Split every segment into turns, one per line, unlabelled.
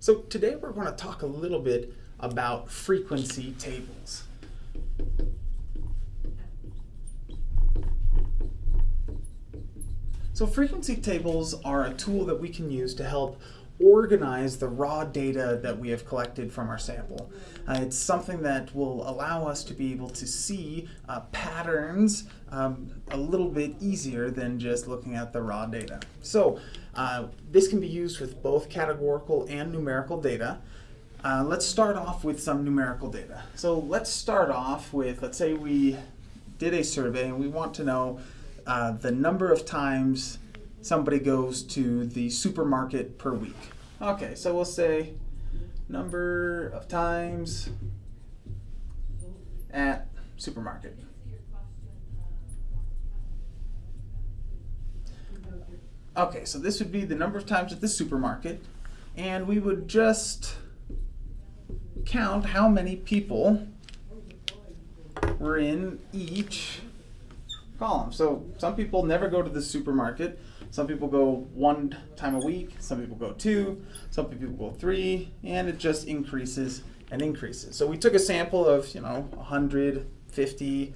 So today we're going to talk a little bit about frequency tables. So frequency tables are a tool that we can use to help organize the raw data that we have collected from our sample. Uh, it's something that will allow us to be able to see uh, patterns um, a little bit easier than just looking at the raw data. So uh, this can be used with both categorical and numerical data. Uh, let's start off with some numerical data. So let's start off with, let's say we did a survey and we want to know uh, the number of times somebody goes to the supermarket per week. Okay, so we'll say number of times at supermarket. Okay, so this would be the number of times at the supermarket, and we would just count how many people were in each column. So some people never go to the supermarket. Some people go one time a week. Some people go two. Some people go three. And it just increases and increases. So we took a sample of, you know, 150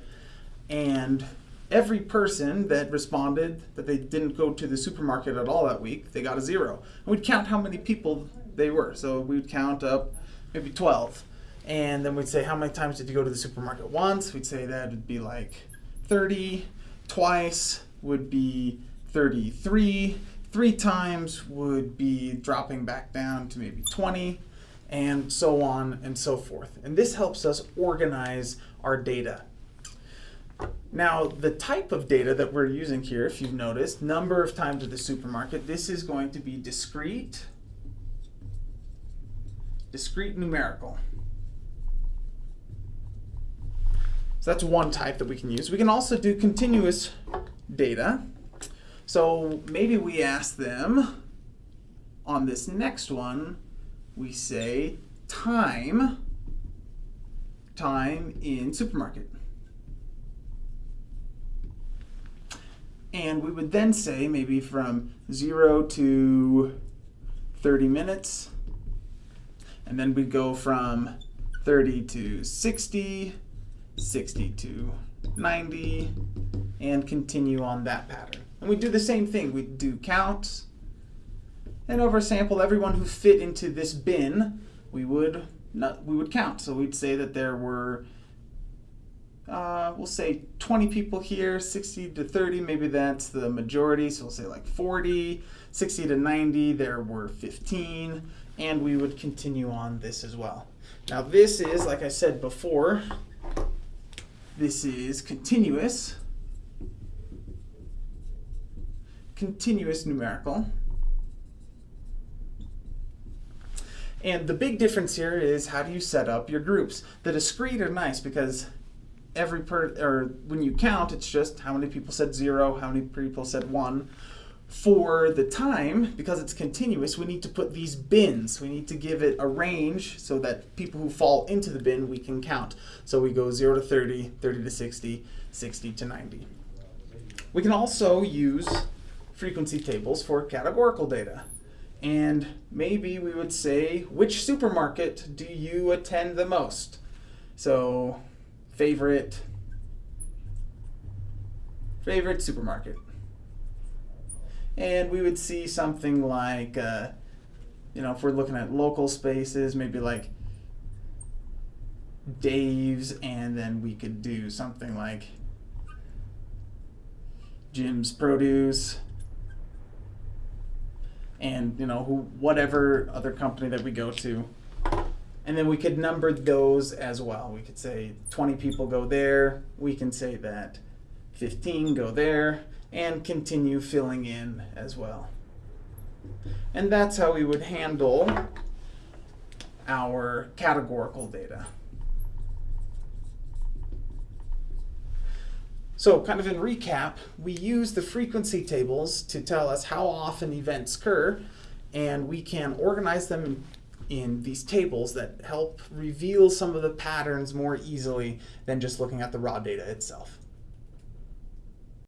and every person that responded that they didn't go to the supermarket at all that week, they got a zero. And we'd count how many people they were. So we'd count up maybe 12. And then we'd say, how many times did you go to the supermarket? Once. We'd say that would be like 30. Twice would be 33. Three times would be dropping back down to maybe 20 and so on and so forth. And this helps us organize our data. Now, the type of data that we're using here, if you've noticed, number of times at the supermarket, this is going to be discrete, discrete numerical. So that's one type that we can use. We can also do continuous data. So maybe we ask them on this next one, we say time, time in supermarket. And we would then say maybe from 0 to 30 minutes. And then we'd go from 30 to 60, 60 to 90, and continue on that pattern. And we do the same thing. We do counts, and over sample everyone who fit into this bin, we would not, we would count. So we'd say that there were, uh, we'll say 20 people here, 60 to 30, maybe that's the majority. So we'll say like 40, 60 to 90, there were 15, and we would continue on this as well. Now this is, like I said before, this is continuous, continuous numerical. And the big difference here is how do you set up your groups. The discrete are nice because every per or when you count, it's just how many people said zero, how many people said one. For the time, because it's continuous, we need to put these bins. We need to give it a range so that people who fall into the bin, we can count. So we go 0 to 30, 30 to 60, 60 to 90. We can also use frequency tables for categorical data. And maybe we would say, which supermarket do you attend the most? So favorite, favorite supermarket and we would see something like, uh, you know, if we're looking at local spaces, maybe like Dave's, and then we could do something like Jim's Produce, and you know, who, whatever other company that we go to. And then we could number those as well. We could say 20 people go there. We can say that 15 go there and continue filling in as well. And that's how we would handle our categorical data. So kind of in recap, we use the frequency tables to tell us how often events occur, and we can organize them in these tables that help reveal some of the patterns more easily than just looking at the raw data itself.